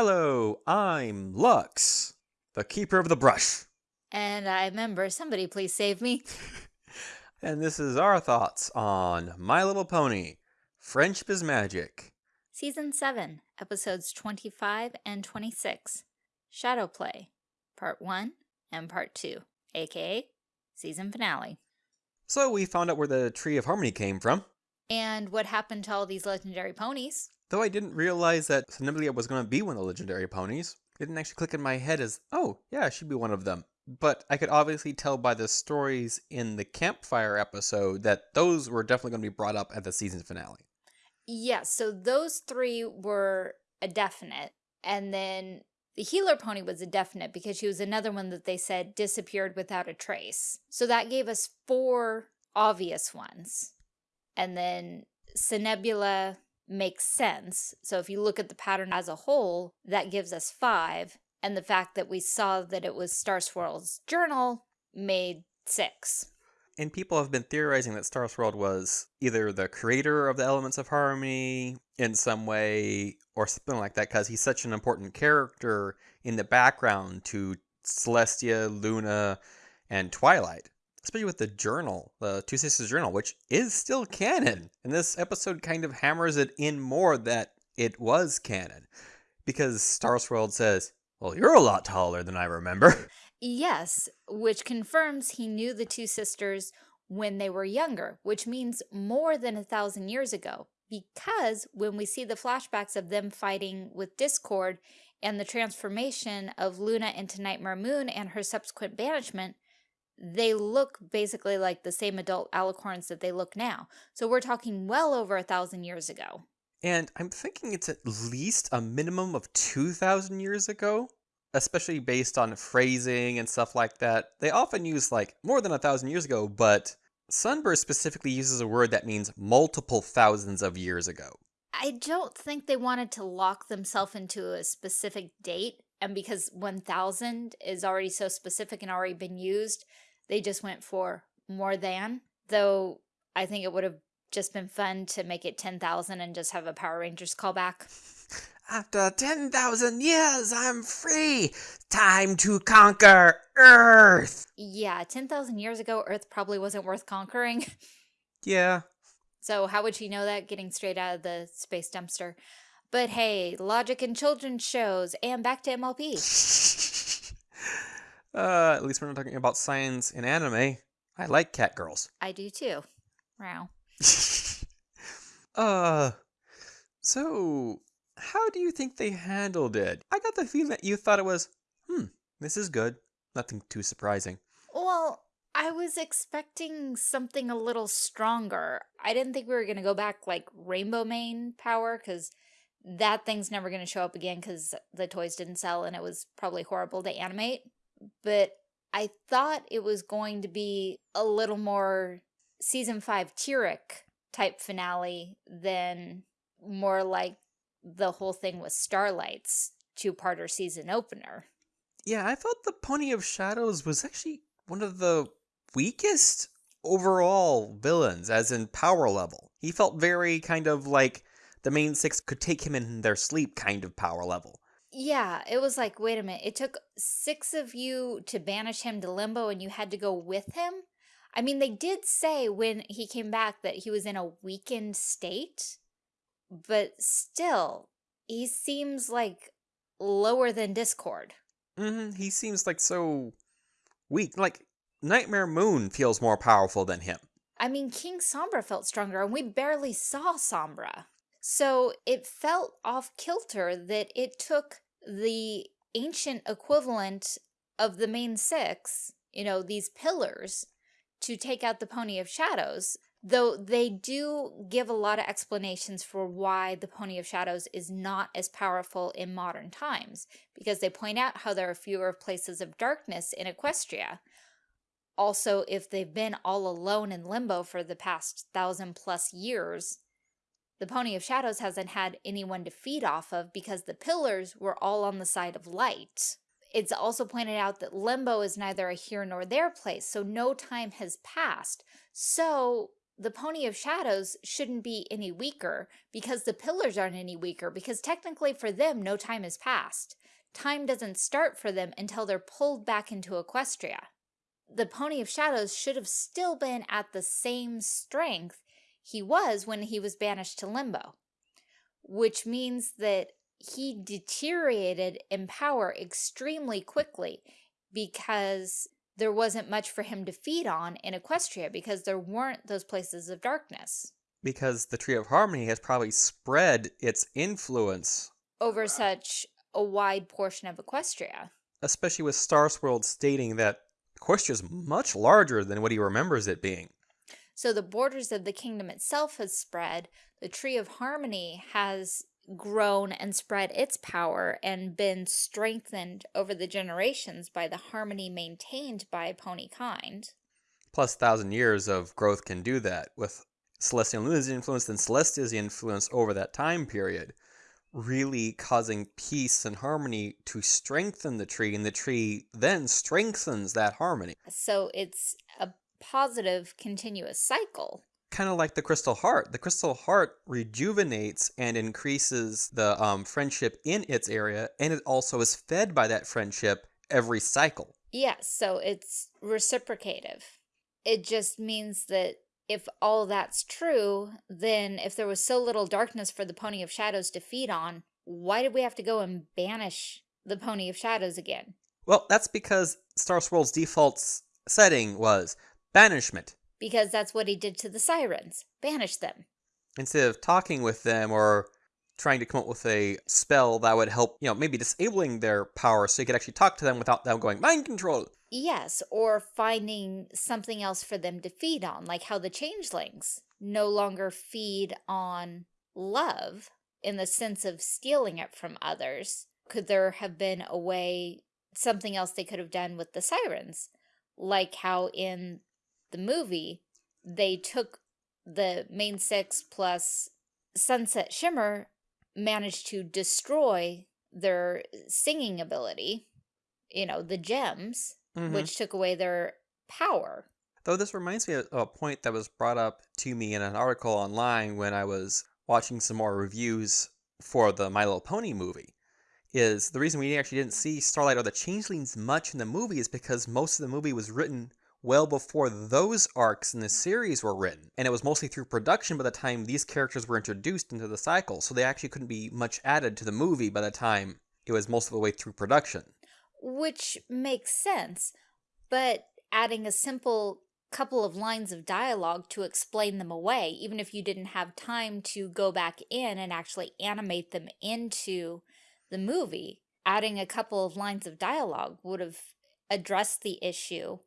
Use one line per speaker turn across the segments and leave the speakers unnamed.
Hello, I'm Lux, the keeper of the brush.
And I remember, somebody please save me.
And this is our thoughts on My Little Pony Friendship is Magic.
Season 7, episodes 25 and 26. Shadow Play, Part 1 and Part 2, aka season finale.
So we found out where the Tree of Harmony came from.
And what happened to all these legendary ponies?
Though I didn't realize that Somnambula was going to be one of the legendary ponies. It didn't actually click in my head as, oh, yeah, she'd be one of them. But I could obviously tell by the stories in the campfire episode that those were definitely going to be brought up at the season finale.
Yes, so those three were a definite. And then the healer pony was a definite because she was another one that they said disappeared without a trace. So that gave us four obvious ones. And then Somnambula makes sense. So if you look at the pattern as a whole, that gives us five. And the fact that we saw that it was Star Swirl's journal made six.
And people have been theorizing that Star Swirl was either the creator of the elements of harmony in some way or something like that because he's such an important character in the background to Celestia, Luna, and Twilight. Especially with the journal, the Two Sisters journal, which is still canon. And this episode kind of hammers it in more that it was canon. Because Star Swirl says, well, you're a lot taller than I remember.
Yes, which confirms he knew the two sisters when they were younger, which means more than a thousand years ago. Because when we see the flashbacks of them fighting with Discord and the transformation of Luna into Nightmare Moon and her subsequent banishment, they look basically like the same adult alicorns that they look now. So we're talking well over a thousand years ago.
And I'm thinking it's at least a minimum of 2,000 years ago, especially based on phrasing and stuff like that. They often use like more than a thousand years ago, but Sunburst specifically uses a word that means multiple thousands of years ago.
I don't think they wanted to lock themselves into a specific date. And because 1000 is already so specific and already been used, they just went for more than. Though I think it would have just been fun to make it 10,000 and just have a Power Rangers callback.
After 10,000 years, I'm free. Time to conquer Earth.
Yeah, 10,000 years ago, Earth probably wasn't worth conquering.
Yeah.
So how would she know that getting straight out of the space dumpster? But hey, logic in children's shows and back to MLP.
uh, at least we're not talking about science in anime. I like cat girls.
I do too. Wow.
uh, so how do you think they handled it? I got the feeling that you thought it was, hmm, this is good. Nothing too surprising.
Well, I was expecting something a little stronger. I didn't think we were going to go back like Rainbow Mane power because that thing's never going to show up again because the toys didn't sell and it was probably horrible to animate. But I thought it was going to be a little more season five Tirek type finale than more like the whole thing with Starlight's two-parter season opener.
Yeah, I thought the Pony of Shadows was actually one of the weakest overall villains, as in power level. He felt very kind of like the main six could take him in their sleep kind of power level.
Yeah, it was like, wait a minute, it took six of you to banish him to Limbo and you had to go with him? I mean, they did say when he came back that he was in a weakened state, but still, he seems like lower than Discord.
Mm -hmm. He seems like so weak. Like, Nightmare Moon feels more powerful than him.
I mean, King Sombra felt stronger, and we barely saw Sombra. So it felt off kilter that it took the ancient equivalent of the main six, you know, these pillars, to take out the Pony of Shadows, though they do give a lot of explanations for why the Pony of Shadows is not as powerful in modern times, because they point out how there are fewer places of darkness in Equestria. Also, if they've been all alone in Limbo for the past thousand plus years, the Pony of Shadows hasn't had anyone to feed off of because the pillars were all on the side of light. It's also pointed out that Limbo is neither a here nor there place, so no time has passed. So the Pony of Shadows shouldn't be any weaker because the pillars aren't any weaker because technically for them, no time has passed. Time doesn't start for them until they're pulled back into Equestria. The Pony of Shadows should have still been at the same strength he was when he was banished to Limbo, which means that he deteriorated in power extremely quickly because there wasn't much for him to feed on in Equestria because there weren't those places of darkness.
Because the Tree of Harmony has probably spread its influence
over such a wide portion of Equestria.
Especially with Star Swirl stating that Equestria is much larger than what he remembers it being.
So the borders of the kingdom itself has spread. The Tree of Harmony has grown and spread its power and been strengthened over the generations by the harmony maintained by pony kind.
Plus, thousand years of growth can do that with Celestia and Luna's influence and Celestia's influence over that time period, really causing peace and harmony to strengthen the tree, and the tree then strengthens that harmony.
So it's a positive continuous cycle
kind of like the crystal heart. The crystal heart rejuvenates and increases the um, friendship in its area, and it also is fed by that friendship every cycle.
Yes, so it's reciprocative. It just means that if all that's true, then if there was so little darkness for the Pony of Shadows to feed on, why did we have to go and banish the Pony of Shadows again?
Well, that's because Star Swirl's default setting was banishment
because that's what he did to the sirens, banish them.
Instead of talking with them or trying to come up with a spell that would help, you know, maybe disabling their power so you could actually talk to them without them going mind control.
Yes, or finding something else for them to feed on, like how the changelings no longer feed on love in the sense of stealing it from others. Could there have been a way, something else they could have done with the sirens? Like how in the movie, they took the main six plus Sunset Shimmer managed to destroy their singing ability, you know, the gems, mm -hmm. which took away their power.
Though this reminds me of a point that was brought up to me in an article online when I was watching some more reviews for the My Little Pony movie. Is the reason we actually didn't see Starlight or the Changelings much in the movie is because most of the movie was written well before those arcs in the series were written, and it was mostly through production by the time these characters were introduced into the cycle, so they actually couldn't be much added to the movie by the time it was most of the way through production.
Which makes sense, but adding a simple couple of lines of dialogue to explain them away, even if you didn't have time to go back in and actually animate them into the movie, adding a couple of lines of dialogue would have addressed the issue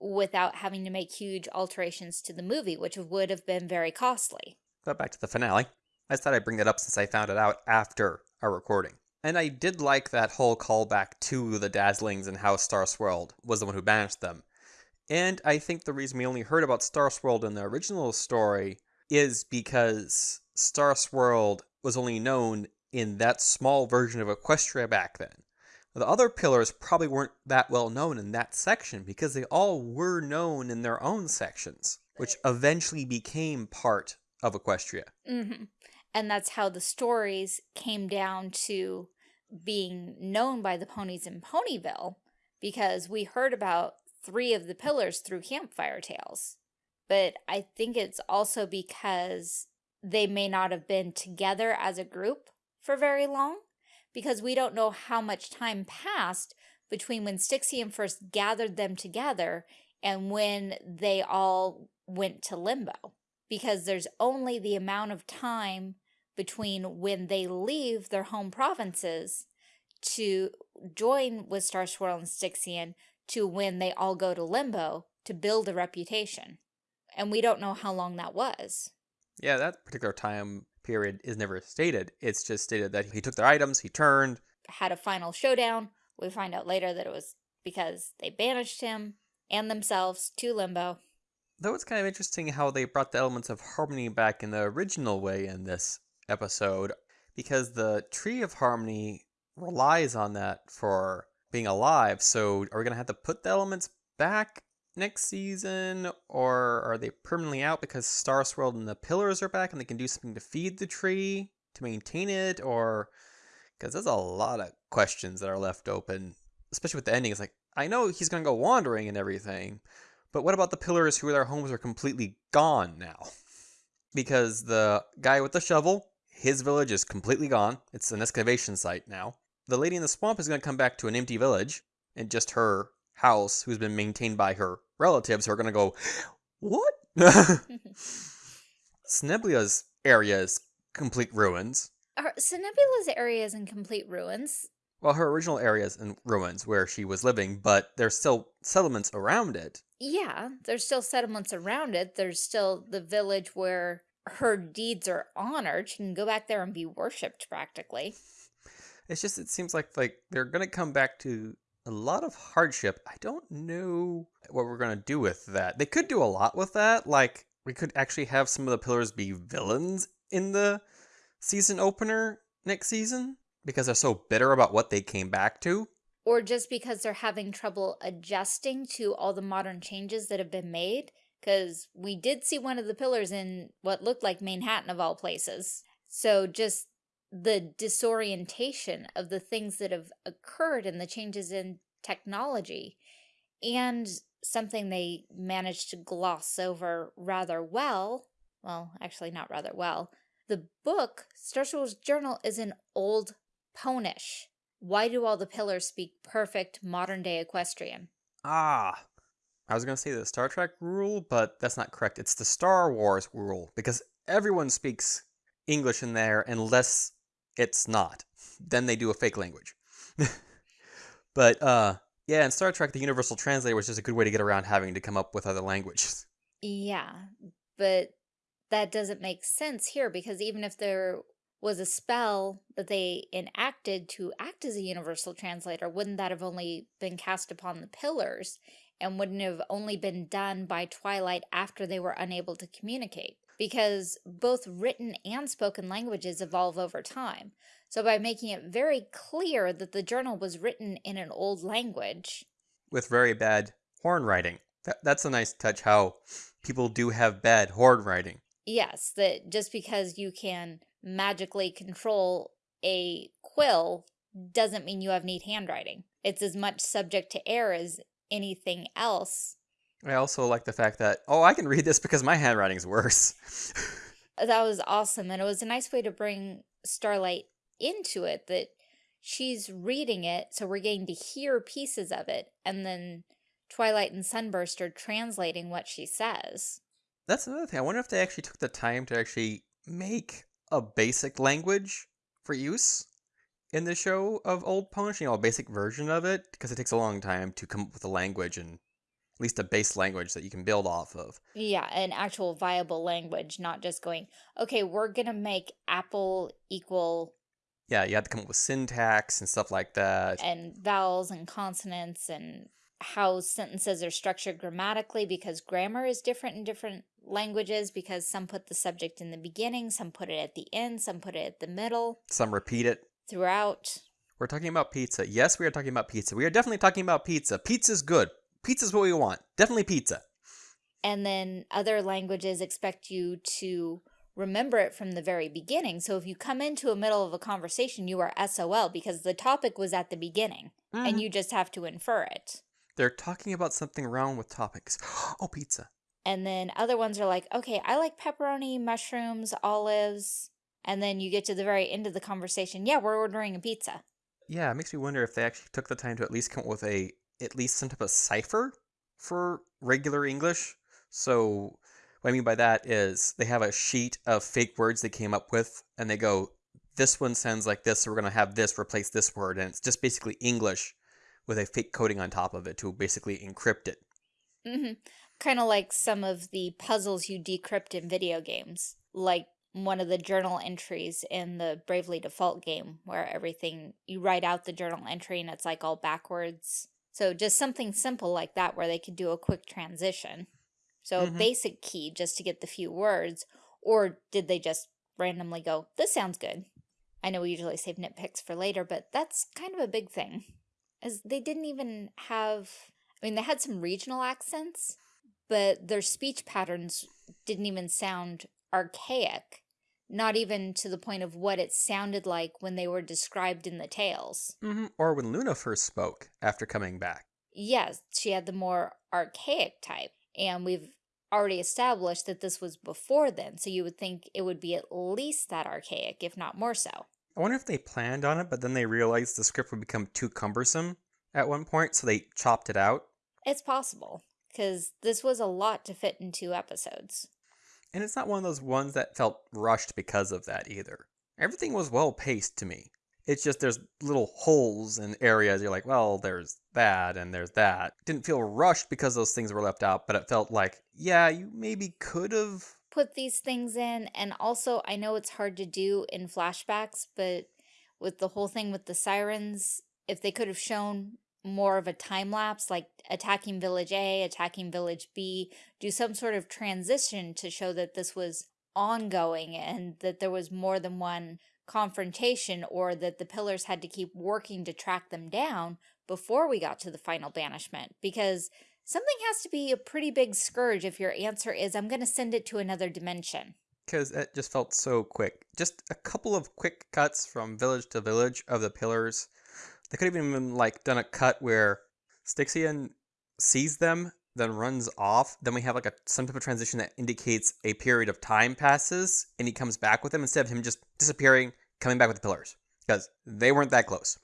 without having to make huge alterations to the movie, which would have been very costly.
But back to the finale. I thought I'd bring that up since I found it out after our recording. And I did like that whole callback to the Dazzlings and how Star Swirl was the one who banished them. And I think the reason we only heard about Star Swirl in the original story is because Star Swirl was only known in that small version of Equestria back then. The other pillars probably weren't that well known in that section because they all were known in their own sections, which eventually became part of Equestria.
Mm -hmm. And that's how the stories came down to being known by the ponies in Ponyville because we heard about three of the pillars through Campfire Tales. But I think it's also because they may not have been together as a group for very long because we don't know how much time passed between when Stygian first gathered them together and when they all went to limbo. Because there's only the amount of time between when they leave their home provinces to join with Star Swirl and Stygian to when they all go to limbo to build a reputation. And we don't know how long that was.
Yeah, that particular time period is never stated. It's just stated that he took their items, he turned.
Had a final showdown. We find out later that it was because they banished him and themselves to Limbo.
Though it's kind of interesting how they brought the elements of harmony back in the original way in this episode, because the Tree of Harmony relies on that for being alive, so are we going to have to put the elements back next season, or are they permanently out because Star Swirl and the Pillars are back and they can do something to feed the tree to maintain it, or because there's a lot of questions that are left open, especially with the ending. It's like I know he's gonna go wandering and everything, but what about the Pillars who their homes are completely gone now? Because the guy with the shovel, his village is completely gone. It's an excavation site now. The lady in the swamp is gonna come back to an empty village and just her house, who's been maintained by her relatives, who are gonna go, what? Somnambula's area is complete ruins.
Are Nebula's area is in complete ruins.
Well, her original area is in ruins where she was living, but there's still settlements around it.
Yeah, there's still settlements around it. There's still the village where her deeds are honored. She can go back there and be worshipped practically.
It's just, it seems like like they're going to come back to a lot of hardship. I don't know what we're going to do with that. They could do a lot with that. Like, we could actually have some of the pillars be villains in the season opener next season because they're so bitter about what they came back to.
Or just because they're having trouble adjusting to all the modern changes that have been made. Because we did see one of the pillars in what looked like Manhattan of all places. So just the disorientation of the things that have occurred and the changes in technology. And something they managed to gloss over rather well, well, actually not rather well, the book, Wars Journal, is an old Ponish. Why do all the pillars speak perfect modern-day equestrian?
Ah, I was going to say the Star Trek rule, but that's not correct. It's the Star Wars rule, because everyone speaks English in there unless it's not. Then they do a fake language. but, uh, yeah, in Star Trek, the Universal Translator was just a good way to get around having to come up with other languages.
Yeah, but that doesn't make sense here because even if there was a spell that they enacted to act as a universal translator, wouldn't that have only been cast upon the pillars and wouldn't have only been done by Twilight after they were unable to communicate? Because both written and spoken languages evolve over time. So by making it very clear that the journal was written in an old language.
With very bad horn writing. That, that's a nice touch how people do have bad horn writing.
Yes, that just because you can magically control a quill doesn't mean you have neat handwriting. It's as much subject to error as anything else.
I also like the fact that, oh, I can read this because my handwriting's worse.
that was awesome. And it was a nice way to bring Starlight into it that she's reading it, so we're getting to hear pieces of it. And then Twilight and Sunburst are translating what she says.
That's another thing. I wonder if they actually took the time to actually make a basic language for use in the show of Old Ponish, you know, a basic version of it, because it takes a long time to come up with a language and least a base language that you can build off of.
Yeah, an actual viable language, not just going, okay, we're going to make apple equal...
Yeah, you have to come up with syntax and stuff like that.
And vowels and consonants and how sentences are structured grammatically because grammar is different in different languages because some put the subject in the beginning, some put it at the end, some put it at the middle.
Some repeat it.
Throughout.
We're talking about pizza. Yes, we are talking about pizza. We are definitely talking about pizza. Pizza's good. Pizza's what we want. Definitely pizza.
And then other languages expect you to remember it from the very beginning. So if you come into a middle of a conversation, you are SOL because the topic was at the beginning mm. and mm-hmm. you just have to infer it.
They're talking about something wrong with topics. Oh, pizza.
And then other ones are like, okay, I like pepperoni, mushrooms, olives. And then you get to the very end of the conversation. Yeah, we're ordering a pizza.
Yeah, it makes me wonder if they actually took the time to at least come up with a, at least some type of cipher for regular English. So what I mean by that is they have a sheet of fake words they came up with and they go, this one sounds like this, so we're going to have this replace this word. And it's just basically English with a fake coding on top of it to basically encrypt it.
Mm -hmm. Kind of like some of the puzzles you decrypt in video games. Like one of the journal entries in the Bravely Default game where everything, you write out the journal entry and it's like all backwards. So just something simple like that where they could do a quick transition. So mm -hmm. a basic key just to get the few words. Or did they just randomly go, this sounds good. I know we usually save nitpicks for later, but that's kind of a big thing. As they didn't even have I mean, they had some regional accents, but their speech patterns didn't even sound archaic, not even to the point of what it sounded like when they were described in the tales.
Mm -hmm. Or when Luna first spoke after coming back.
Yes, she had the more archaic type, and we've already established that this was before then, so you would think it would be at least that archaic, if not more so.
I wonder if they planned on it, but then they realized the script would become too cumbersome at one point, so they chopped it out.
It's possible, because this was a lot to fit in two episodes.
And it's not one of those ones that felt rushed because of that either. Everything was well paced to me. It's just there's little holes and areas. You're like, well, there's that and there's that. Didn't feel rushed because those things were left out, but it felt like, yeah, you maybe could have
put these things in. And also, I know it's hard to do in flashbacks, but with the whole thing with the sirens, if they could have shown more of a time lapse, like attacking village A, attacking village B, do some sort of transition to show that this was ongoing and that there was more than one confrontation or that the pillars had to keep working to track them down before we got to the final banishment because something has to be a pretty big scourge if your answer is I'm going to send it to another dimension.
Because it just felt so quick. Just a couple of quick cuts from village to village of the pillars. They could have even like done a cut where Stygian sees them then runs off, then we have like a some type of transition that indicates a period of time passes and he comes back with them instead of him just disappearing, coming back with the pillars. Because they weren't that close.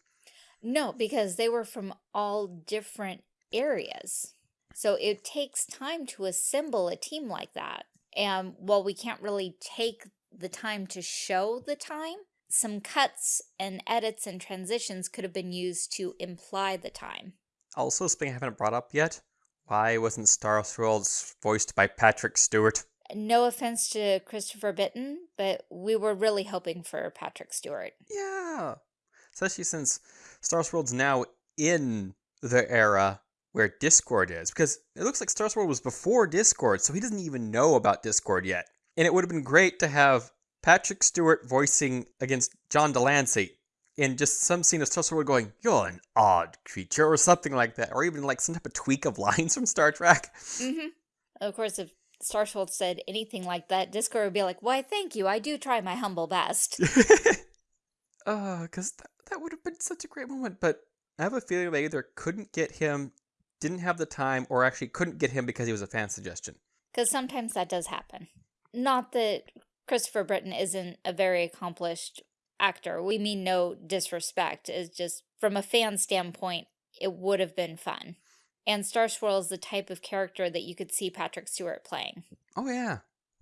No, because they were from all different areas. So it takes time to assemble a team like that. And while we can't really take the time to show the time, some cuts and edits and transitions could have been used to imply the time.
Also, something I haven't brought up yet, why wasn't Star Swirl's voiced by Patrick Stewart?
No offense to Christopher Britton, but we were really hoping for Patrick Stewart.
Yeah. Especially since Star Swirl's now in the era where Discord is. Because it looks like Starsworld was before Discord, so he doesn't even know about Discord yet. And it would have been great to have Patrick Stewart voicing against John de Lancie in just some scene of Star Swirl going, You're an odd creature, or something like that, or even like some type of tweak of lines from Star Trek.
Mm-hmm. Of course, if Star Swirl said anything like that, Discord would be like, Why, thank you, I do try my humble best.
uh, because that, that would have been such a great moment, but I have a feeling they either couldn't get him, didn't have the time, or actually couldn't get him because he was a fan suggestion.
Because sometimes that does happen. Not that Christopher Britton isn't a very accomplished actor. We mean no disrespect. It's just from a fan standpoint, it would have been fun. And Star Swirl is the type of character that you could see Patrick Stewart playing.
Oh, yeah.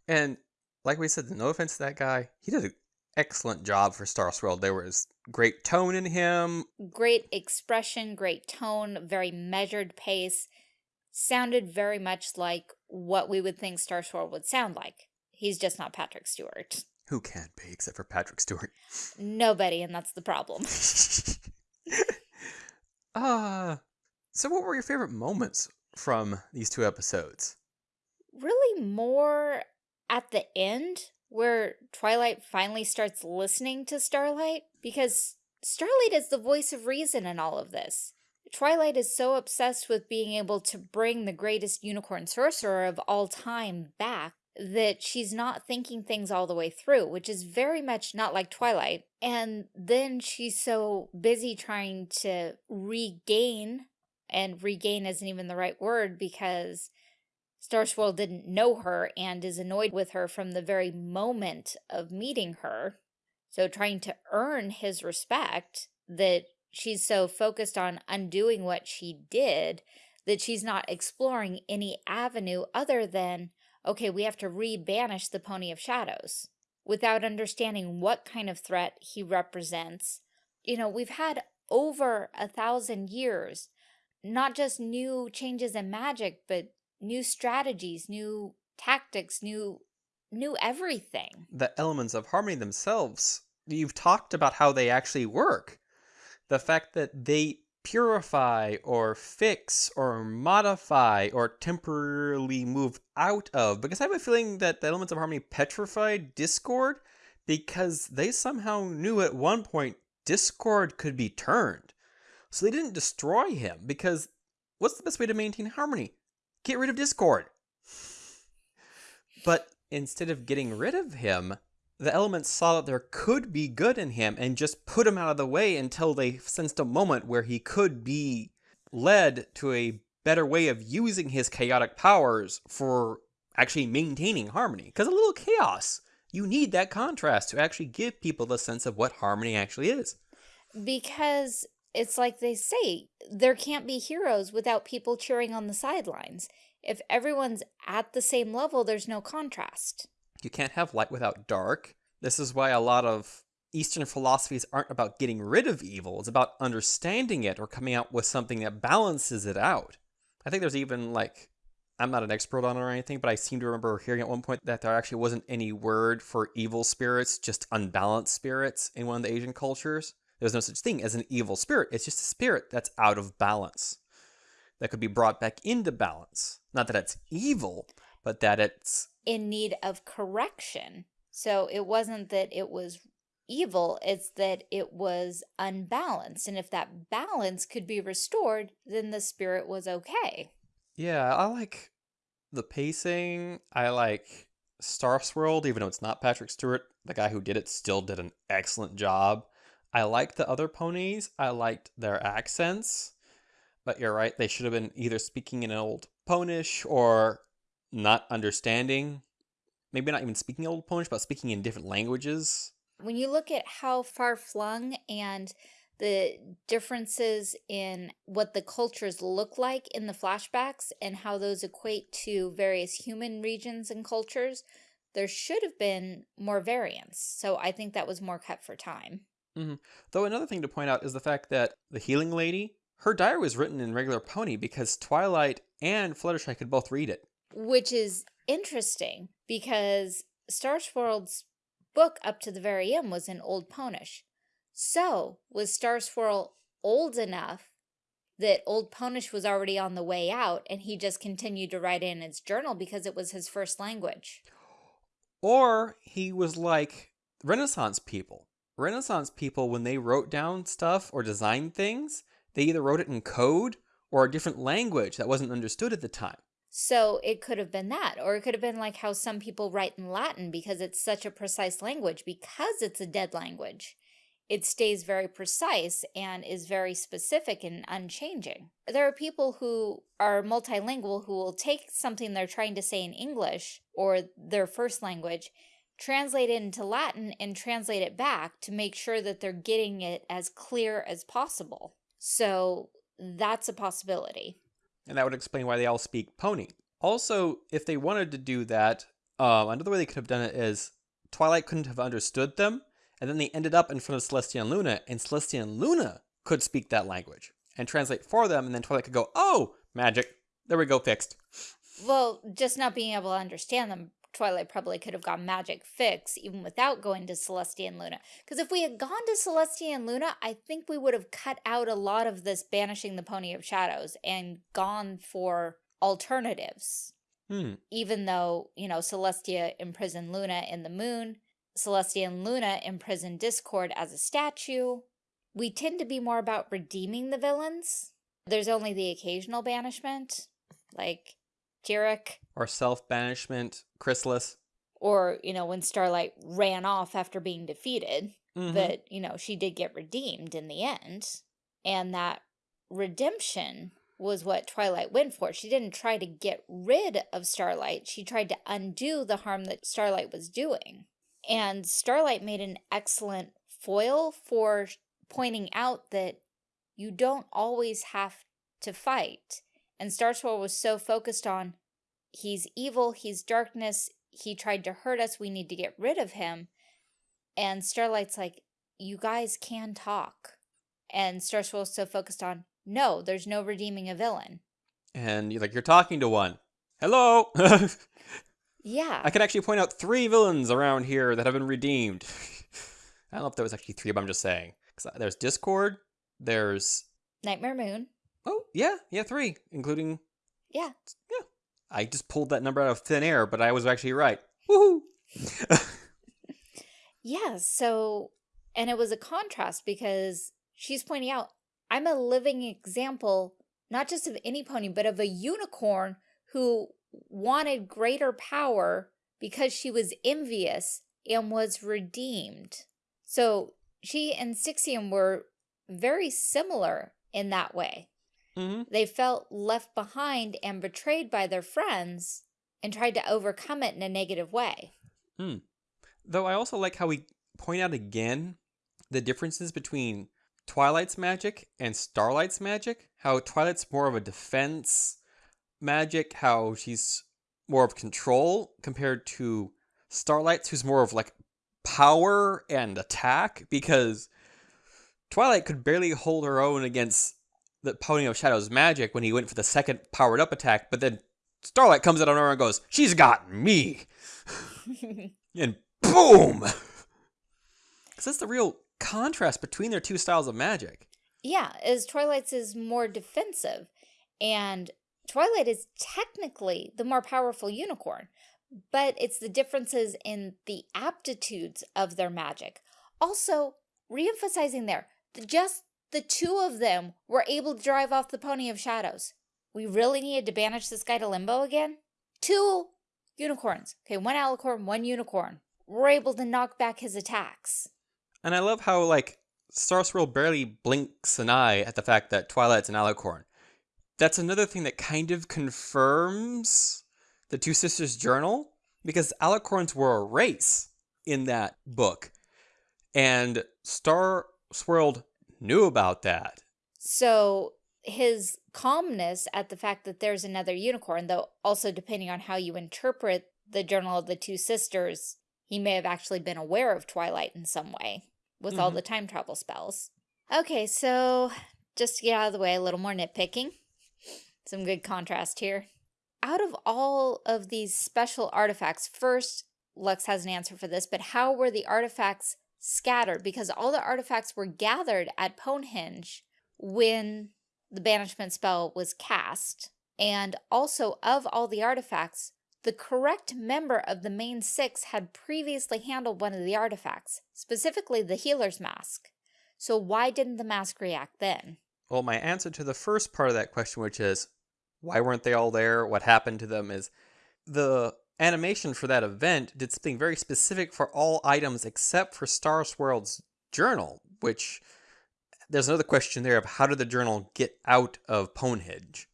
And like we said, no offense to that guy, he did an excellent job for Star Swirl. There was great tone in him.
Great expression, great tone, very measured pace. Sounded very much like what we would think Star Swirl would sound like. He's just not Patrick Stewart.
Who can be except for Patrick Stewart?
Nobody, and that's the problem.
uh, so what were your favorite moments from these two episodes?
Really more at the end where Twilight finally starts listening to Starlight because Starlight is the voice of reason in all of this. Twilight is so obsessed with being able to bring the greatest unicorn sorcerer of all time back that she's not thinking things all the way through, which is very much not like Twilight. And then she's so busy trying to regain, and regain isn't even the right word because Star Swirl didn't know her and is annoyed with her from the very moment of meeting her. So trying to earn his respect that she's so focused on undoing what she did that she's not exploring any avenue other than okay, we have to re-banish the Pony of Shadows without understanding what kind of threat he represents. You know, we've had over a thousand years, not just new changes in magic, but new strategies, new tactics, new new everything.
The elements of harmony themselves, you've talked about how they actually work. The fact that they purify or fix or modify or temporarily move out of because I have a feeling that the elements of harmony petrified Discord because they somehow knew at one point Discord could be turned. So they didn't destroy him because what's the best way to maintain harmony? Get rid of discord. But instead of getting rid of him, the elements saw that there could be good in him and just put him out of the way until they sensed a moment where he could be led to a better way of using his chaotic powers for actually maintaining harmony. Because a little chaos, you need that contrast to actually give people the sense of what harmony actually is.
Because it's like they say, there can't be heroes without people cheering on the sidelines. If everyone's at the same level, there's no contrast.
You can't have light without dark. This is why a lot of Eastern philosophies aren't about getting rid of evil, it's about understanding it or coming out with something that balances it out. I think there's even like, I'm not an expert on it or anything, but I seem to remember hearing at one point that there actually wasn't any word for evil spirits, just unbalanced spirits in one of the Asian cultures. There's no such thing as an evil spirit, it's just a spirit that's out of balance that could be brought back into balance. Not that it's evil, but that it's
in need of correction. So it wasn't that it was evil, it's that it was unbalanced. And if that balance could be restored, then the spirit was okay.
Yeah, I like the pacing. I like Star Swirl, even though it's not Patrick Stewart. The guy who did it still did an excellent job. I liked the other ponies. I liked their accents. But you're right, they should have been either speaking in old Ponish or not understanding. Maybe not even speaking old Ponish, but speaking in different languages.
When you look at how far flung and the differences in what the cultures look like in the flashbacks and how those equate to various human regions and cultures, there should have been more variance. So I think that was more cut for time.
Mm -hmm. Though another thing to point out is the fact that the healing lady, her diary was written in regular Pony because Twilight and Fluttershy could both read it.
Which is interesting because Star Swirl's book up to the very end was in Old Ponish. So, was Star Swirl old enough that Old Ponish was already on the way out and he just continued to write in his journal because it was his first language?
Or he was like Renaissance people. Renaissance people, when they wrote down stuff or designed things, they either wrote it in code or a different language that wasn't understood at the time.
So it could have been that, or it could have been like how some people write in Latin because it's such a precise language, because it's a dead language. It stays very precise and is very specific and unchanging. There are people who are multilingual who will take something they're trying to say in English or their first language, translate it into Latin and translate it back to make sure that they're getting it as clear as possible. So that's a possibility
and that would explain why they all speak pony. Also, if they wanted to do that, um, another way they could have done it is Twilight couldn't have understood them, and then they ended up in front of Celestia and Luna, and Celestia and Luna could speak that language and translate for them, and then Twilight could go, oh, magic. There we go, fixed.
Well, just not being able to understand them Twilight probably could have got magic fix even without going to Celestia and Luna. Because if we had gone to Celestia and Luna, I think we would have cut out a lot of this banishing the Pony of Shadows and gone for alternatives.
Hmm.
Even though, you know, Celestia imprisoned Luna in the moon, Celestia and Luna imprisoned Discord as a statue. We tend to be more about redeeming the villains. There's only the occasional banishment, like Tirek.
Or self-banishment, Chrysalis.
Or, you know, when Starlight ran off after being defeated,
mm -hmm.
that, you know, she did get redeemed in the end. And that redemption was what Twilight went for. She didn't try to get rid of Starlight. She tried to undo the harm that Starlight was doing. And Starlight made an excellent foil for pointing out that you don't always have to fight. And Star Swirl was so focused on, he's evil, he's darkness, he tried to hurt us, we need to get rid of him. And Starlight's like, you guys can talk. And Star Swirl's so focused on, no, there's no redeeming a villain.
And you're like, you're talking to one. Hello!
yeah.
I can actually point out three villains around here that have been redeemed. I don't know if there was actually three, but I'm just saying. There's Discord, there's...
Nightmare Moon.
Oh, yeah, yeah, three, including.
Yeah.
Yeah. I just pulled that number out of thin air, but I was actually right. Woohoo!
yeah, so, and it was a contrast because she's pointing out, I'm a living example not just of any pony, but of a unicorn who wanted greater power because she was envious and was redeemed. So she and Stygian were very similar in that way.
Mm -hmm.
They felt left behind and betrayed by their friends and tried to overcome it in a negative way.
Hmm. Though I also like how we point out again the differences between Twilight's magic and Starlight's magic. How Twilight's more of a defense magic, how she's more of control compared to Starlight's, who's more of like power and attack, because Twilight could barely hold her own against the Pony of Shadow's magic when he went for the second powered up attack, but then Starlight comes out of her and goes, She's got me! and boom! Because that's the real contrast between their two styles of magic.
Yeah, as Twilight's is more defensive, and Twilight is technically the more powerful unicorn, but it's the differences in the aptitudes of their magic. Also, re-emphasizing there, just the two of them were able to drive off the Pony of Shadows. We really needed to banish this guy to Limbo again? Two unicorns. Okay, one alicorn, one unicorn. We're able to knock back his attacks.
And I love how, like, Star Swirl barely blinks an eye at the fact that Twilight's an alicorn. That's another thing that kind of confirms the Two Sisters journal, because alicorns were a race in that book. And Star Swirl knew about that.
So his calmness at the fact that there's another unicorn, though also depending on how you interpret the Journal of the Two Sisters, he may have actually been aware of Twilight in some way with mm -hmm. all mm-hmm. the time travel spells. Okay, so just to get out of the way, a little more nitpicking. Some good contrast here. Out of all of these special artifacts, first, Lux has an answer for this, but how were the artifacts scattered? Because all the artifacts were gathered at Ponehenge when the banishment spell was cast. And also, of all the artifacts, the correct member of the main six had previously handled one of the artifacts, specifically the healer's mask. So why didn't the mask react then?
Well, my answer to the first part of that question, which is why weren't they all there? What happened to them? Is the animation for that event did something very specific for all items except for Star Swirl's journal, which there's another question there of how did the journal get out of Ponehenge?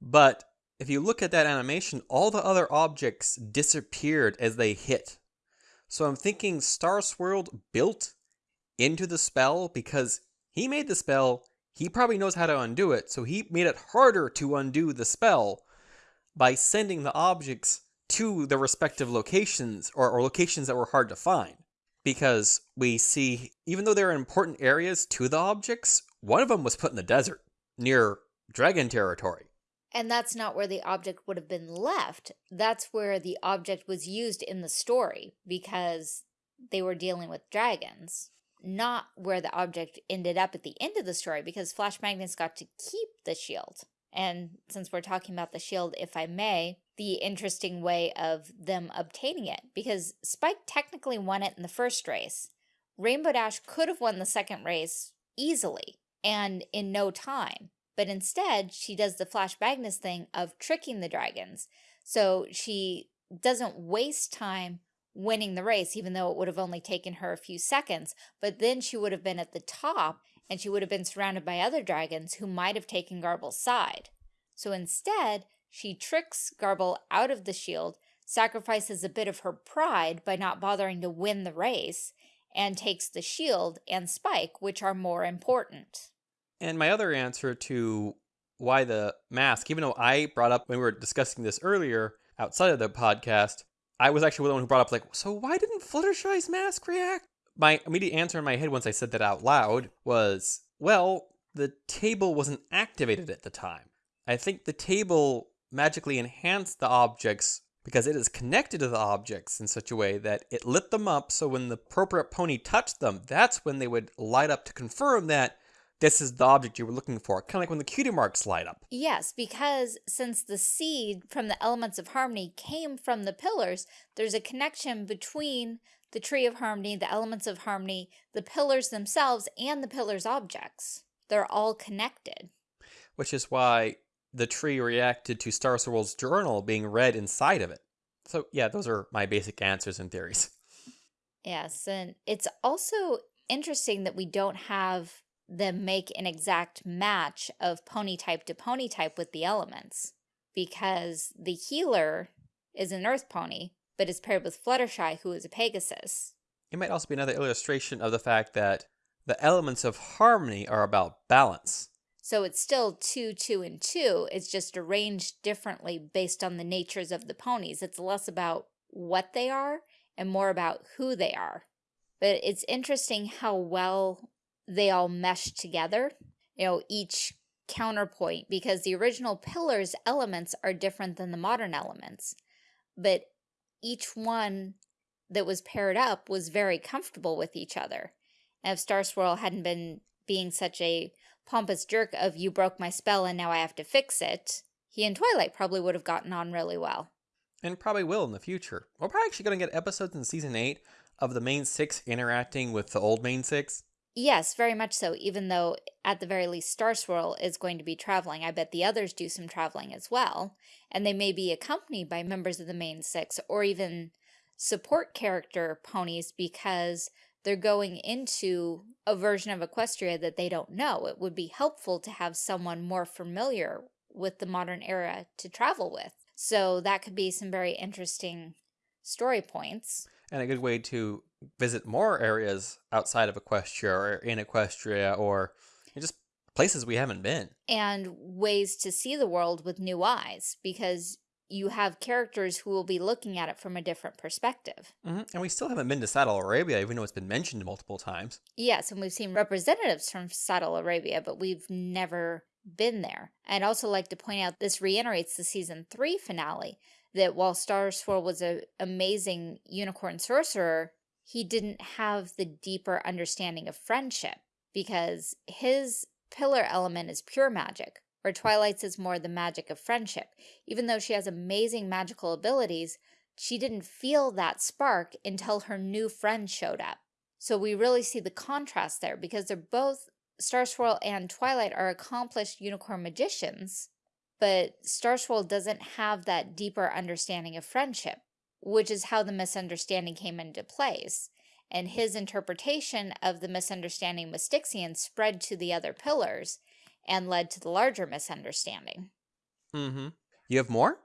But if you look at that animation, all the other objects disappeared as they hit. So I'm thinking Star Swirl built into the spell because he made the spell, he probably knows how to undo it, so he made it harder to undo the spell by sending the objects to the respective locations or, or locations that were hard to find because we see, even though there are important areas to the objects, one of them was put in the desert near dragon territory.
And that's not where the object would have been left. That's where the object was used in the story because they were dealing with dragons. Not where the object ended up at the end of the story because Flash Magnus got to keep the shield. And since we're talking about the shield, if I may, the interesting way of them obtaining it because Spike technically won it in the first race. Rainbow Dash could have won the second race easily and in no time. But instead, she does the Flash Magnus thing of tricking the dragons. So she doesn't waste time winning the race, even though it would have only taken her a few seconds. But then she would have been at the top and she would have been surrounded by other dragons who might have taken Garble's side. So instead, she tricks Garble out of the shield, sacrifices a bit of her pride by not bothering to win the race, and takes the shield and Spike, which are more important.
And my other answer to why the mask, even though I brought up when we were discussing this earlier outside of the podcast, I was actually the one who brought up like, so why didn't Fluttershy's mask react? My immediate answer in my head once I said that out loud was, well, the table wasn't activated at the time. I think the table magically enhance the objects because it is connected to the objects in such a way that it lit them up so when the appropriate pony touched them, that's when they would light up to confirm that this is the object you were looking for, kind of like when the cutie marks light up.
Yes, because since the seed from the elements of harmony came from the pillars, there's a connection between the tree of harmony, the elements of harmony, the pillars themselves, and the pillars objects. They're all connected.
which is why the tree reacted to Star Swirl's journal being read inside of it. So, yeah, those are my basic answers and theories.
Yes, and it's also interesting that we don't have them make an exact match of pony type to pony type with the elements because the healer is an earth pony, but is paired with Fluttershy, who is a Pegasus.
It might also be another illustration of the fact that the elements of harmony are about balance.
So it's still two, two, and two. It's just arranged differently based on the natures of the ponies. It's less about what they are and more about who they are. But it's interesting how well they all mesh together, you know, each counterpoint, because the original pillars elements are different than the modern elements. But each one that was paired up was very comfortable with each other. And if Star Swirl hadn't been being such a pompous jerk of you broke my spell and now I have to fix it, he and Twilight probably would have gotten on really well.
And probably will in the future. We're probably actually going to get episodes in season 8 of the main six interacting with the old main six.
Yes, very much so, even though at the very least Star Swirl is going to be traveling. I bet the others do some traveling as well, and they may be accompanied by members of the main six or even support character ponies because they're going into a version of Equestria that they don't know. It would be helpful to have someone more familiar with the modern era to travel with. So that could be some very interesting story points.
And a good way to visit more areas outside of Equestria or in Equestria or just places we haven't been.
And ways to see the world with new eyes because you have characters who will be looking at it from a different perspective.
Mm -hmm. And we still haven't been to Saddle Arabia, even though it's been mentioned multiple times.
Yes, and we've seen representatives from Saddle Arabia, but we've never been there. I'd also like to point out this reiterates the season three finale, that while Star Swirl was an amazing unicorn sorcerer, he didn't have the deeper understanding of friendship because his pillar element is pure magic, where Twilight's is more the magic of friendship. Even though she has amazing magical abilities, she didn't feel that spark until her new friend showed up. So we really see the contrast there because they're both, Star Swirl and Twilight are accomplished unicorn magicians, but Star Swirl doesn't have that deeper understanding of friendship, which is how the misunderstanding came into place. And his interpretation of the misunderstanding with Stygian spread to the other pillars, and led to the larger misunderstanding.
Mm-hmm. You have more?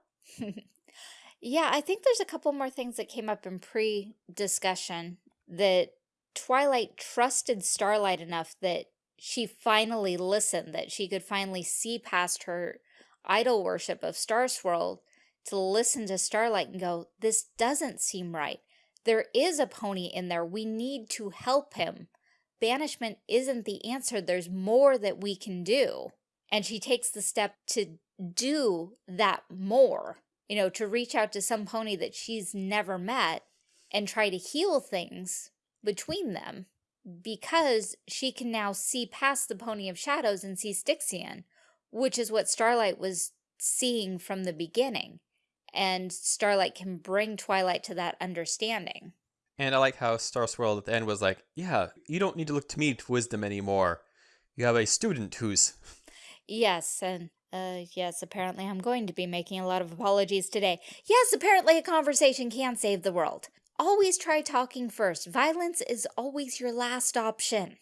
yeah, I think there's a couple more things that came up in pre-discussion that Twilight trusted Starlight enough that she finally listened, that she could finally see past her idol worship of Star Swirl to listen to Starlight and go, this doesn't seem right. There is a pony in there. We need to help him banishment isn't the answer. There's more that we can do. And she takes the step to do that more, you know, to reach out to some pony that she's never met and try to heal things between them because she can now see past the Pony of Shadows and see Stygian, which is what Starlight was seeing from the beginning. And Starlight can bring Twilight to that understanding.
And I like how Star Swirl at the end was like, yeah, you don't need to look to me for wisdom anymore. You have a student who's...
Yes, and uh, yes, apparently I'm going to be making a lot of apologies today. Yes, apparently a conversation can save the world. Always try talking first. Violence is always your last option.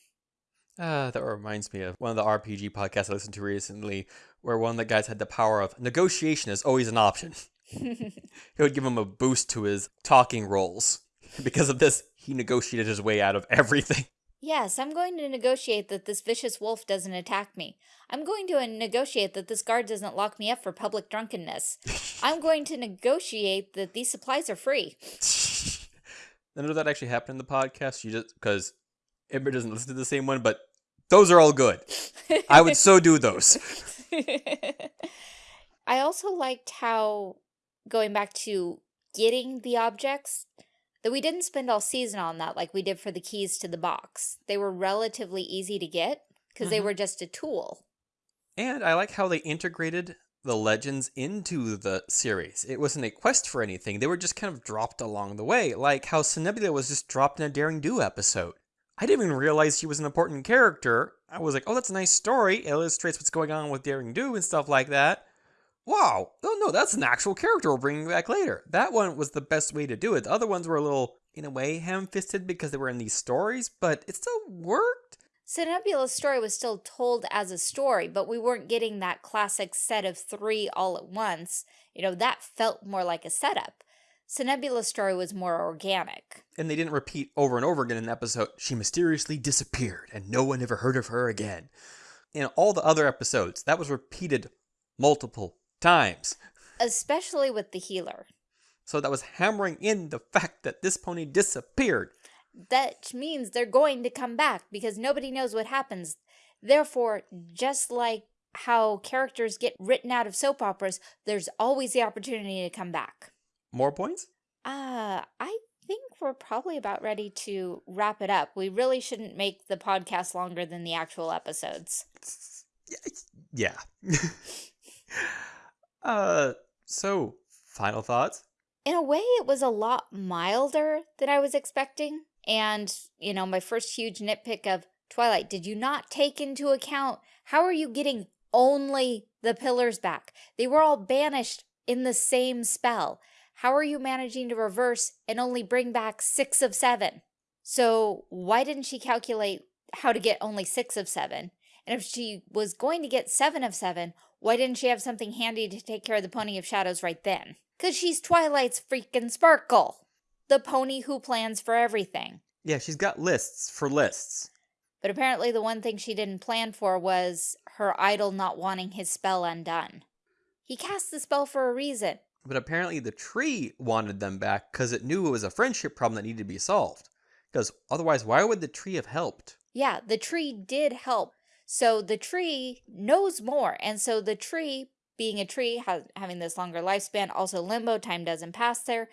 Uh, that reminds me of one of the RPG podcasts I listened to recently, where one of the guys had the power of negotiation is always an option. it would give him a boost to his talking rolls. because of this, he negotiated his way out of everything.
Yes, I'm going to negotiate that this vicious wolf doesn't attack me. I'm going to uh, negotiate that this guard doesn't lock me up for public drunkenness. I'm going to negotiate that these supplies are free.
None of that actually happened in the podcast. You just because Ember doesn't listen to the same one, but those are all good. I would so do those.
I also liked how going back to getting the objects Though we didn't spend all season on that like we did for the keys to the box. They were relatively easy to get because mm -hmm. they mm-hmm. were just a tool.
And I like how they integrated the legends into the series. It wasn't a quest for anything. They were just kind of dropped along the way, like how Somnambula was just dropped in a Daring Do episode. I didn't even realize she was an important character. I was like, oh, that's a nice story. It illustrates what's going on with Daring Do and stuff like that. Wow, oh no, that's an actual character we're bringing back later. That one was the best way to do it. The other ones were a little, in a way, ham-fisted because they were in these stories, but it still worked.
Somnambula's story was still told as a story, but we weren't getting that classic set of three all at once. You know, that felt more like a setup. Somnambula's story was more organic.
And they didn't repeat over and over again in the episode, she mysteriously disappeared and no one ever heard of her again. In all the other episodes, that was repeated multiple times.
Especially with the healer.
So that was hammering in the fact that this pony disappeared.
That means they're going to come back because nobody knows what happens. Therefore, just like how characters get written out of soap operas, there's always the opportunity to come back.
More points?
Uh, I think we're probably about ready to wrap it up. We really shouldn't make the podcast longer than the actual episodes.
Yeah. Uh, so, final thoughts?
In a way, it was a lot milder than I was expecting. And, you know, my first huge nitpick of Twilight, did you not take into account how are you getting only the pillars back? They were all banished in the same spell. How are you managing to reverse and only bring back six of seven? So why didn't she calculate how to get only six of seven? And if she was going to get seven of seven, why didn't she have something handy to take care of the Pony of Shadows right then? Because she's Twilight's freaking Sparkle. The pony who plans for everything.
Yeah, she's got lists for lists.
But apparently the one thing she didn't plan for was her idol not wanting his spell undone. He cast the spell for a reason.
But apparently the tree wanted them back because it knew it was a friendship problem that needed to be solved. Because otherwise, why would the tree have helped?
Yeah, the tree did help so the tree knows more. And so the tree, being a tree, having this longer lifespan, also limbo, time doesn't pass there.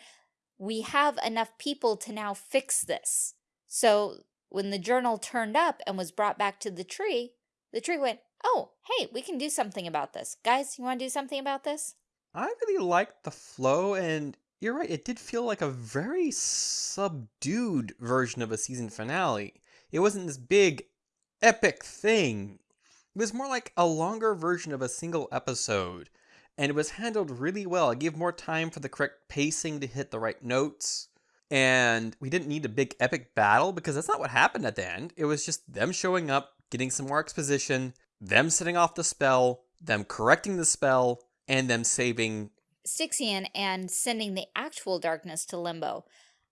We have enough people to now fix this. So when the journal turned up and was brought back to the tree, the tree went, oh, hey, we can do something about this. Guys, you want to do something about this?
I really liked the flow, and you're right, it did feel like a very subdued version of a season finale. It wasn't this big epic thing. It was more like a longer version of a single episode, and it was handled really well. It gave more time for the correct pacing to hit the right notes. And we didn't need a big epic battle because that's not what happened at the end. It was just them showing up, getting some more exposition, them setting off the spell, them correcting the spell, and them saving
Stygian and sending the actual darkness to Limbo.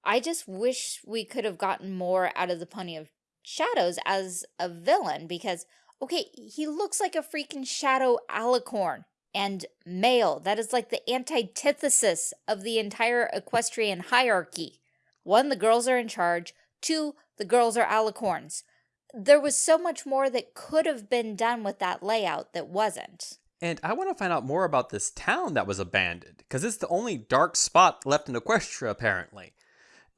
I just wish we could have gotten more out of the Pony of Shadows as a villain because, okay, he looks like a freaking shadow alicorn and male. That is like the antithesis of the entire equestrian hierarchy. One, the girls are in charge. Two, the girls are alicorns. There was so much more that could have been done with that layout that wasn't.
And I want to find out more about this town that was abandoned, because it's the only dark spot left in Equestria, apparently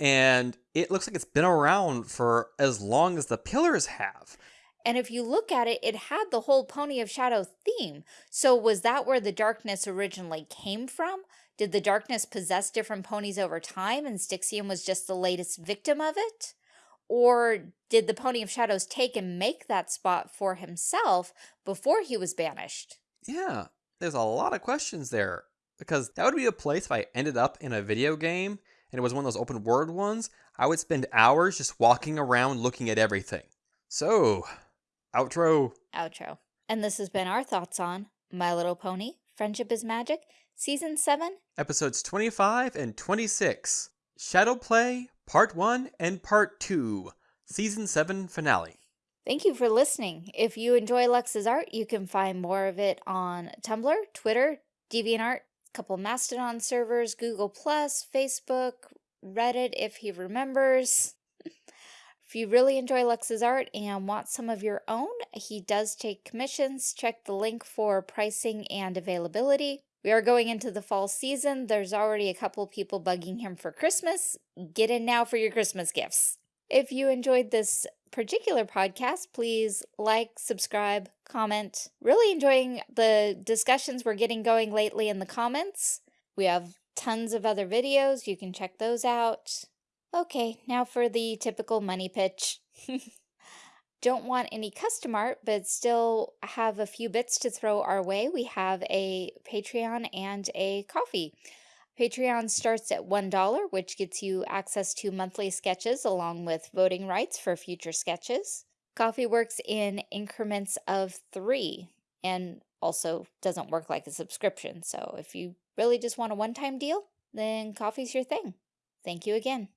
and it looks like it's been around for as long as the pillars have.
And if you look at it, it had the whole Pony of Shadow theme. So was that where the darkness originally came from? Did the darkness possess different ponies over time and Stygian was just the latest victim of it? Or did the Pony of Shadows take and make that spot for himself before he was banished?
Yeah, there's a lot of questions there. Because that would be a place if I ended up in a video game and it was one of those open world ones, I would spend hours just walking around looking at everything. So, outro.
Outro. And this has been our thoughts on My Little Pony, Friendship is Magic, Season 7,
Episodes 25 and 26, Shadow Play, Part 1 and Part 2, Season 7 Finale.
Thank you for listening. If you enjoy Lux's art, you can find more of it on Tumblr, Twitter, DeviantArt, couple Mastodon servers, Google Plus, Facebook, Reddit if he remembers. if you really enjoy Lux's art and want some of your own, he does take commissions. Check the link for pricing and availability. We are going into the fall season. There's already a couple people bugging him for Christmas. Get in now for your Christmas gifts. If you enjoyed this particular podcast, please like, subscribe, comment. Really enjoying the discussions we're getting going lately in the comments. We have tons of other videos. You can check those out. Okay, now for the typical money pitch. Don't want any custom art, but still have a few bits to throw our way. We have a Patreon and a Ko-fi. Patreon starts at $1, which gets you access to monthly sketches along with voting rights for future sketches. Ko-fi works in increments of three and also doesn't work like a subscription. So if you really just want a one-time deal, then Ko-fi's your thing. Thank you again.